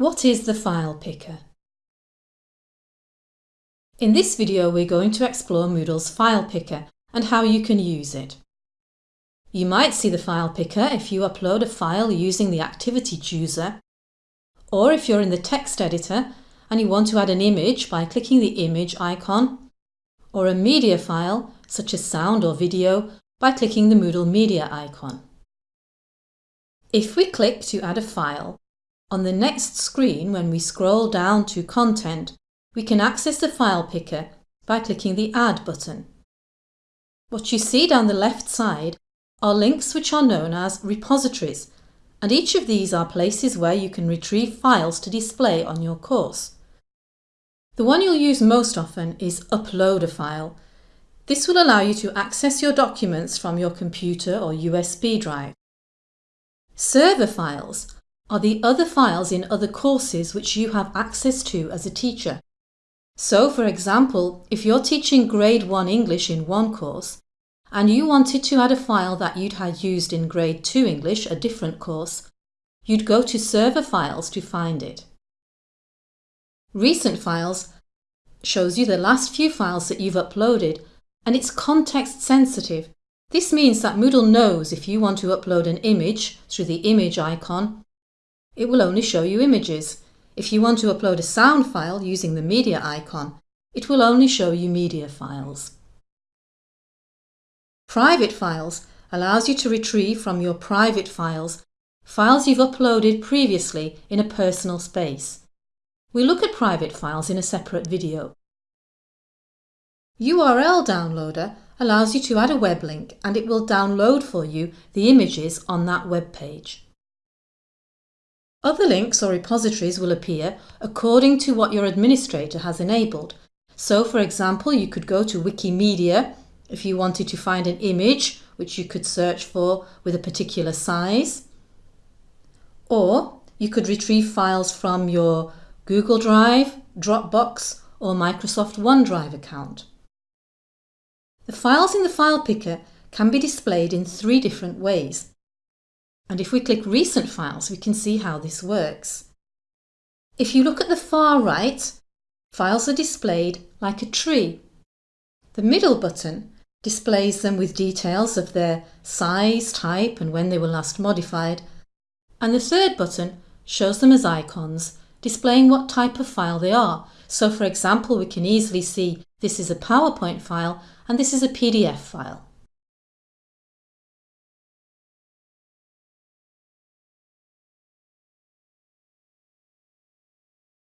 What is the file picker? In this video we're going to explore Moodle's file picker and how you can use it. You might see the file picker if you upload a file using the activity chooser or if you're in the text editor and you want to add an image by clicking the image icon or a media file such as sound or video by clicking the Moodle media icon. If we click to add a file, on the next screen, when we scroll down to Content, we can access the file picker by clicking the Add button. What you see down the left side are links which are known as repositories, and each of these are places where you can retrieve files to display on your course. The one you'll use most often is Upload a File. This will allow you to access your documents from your computer or USB drive. Server files are the other files in other courses which you have access to as a teacher. So, for example, if you're teaching Grade 1 English in one course, and you wanted to add a file that you'd had used in Grade 2 English, a different course, you'd go to Server Files to find it. Recent Files shows you the last few files that you've uploaded, and it's context sensitive. This means that Moodle knows if you want to upload an image through the image icon it will only show you images. If you want to upload a sound file using the media icon, it will only show you media files. Private files allows you to retrieve from your private files files you've uploaded previously in a personal space. We look at private files in a separate video. URL Downloader allows you to add a web link and it will download for you the images on that web page. Other links or repositories will appear according to what your administrator has enabled. So for example, you could go to Wikimedia if you wanted to find an image which you could search for with a particular size. Or you could retrieve files from your Google Drive, Dropbox or Microsoft OneDrive account. The files in the file picker can be displayed in three different ways. And if we click Recent Files, we can see how this works. If you look at the far right, files are displayed like a tree. The middle button displays them with details of their size, type and when they were last modified. And the third button shows them as icons, displaying what type of file they are. So for example, we can easily see this is a PowerPoint file and this is a PDF file.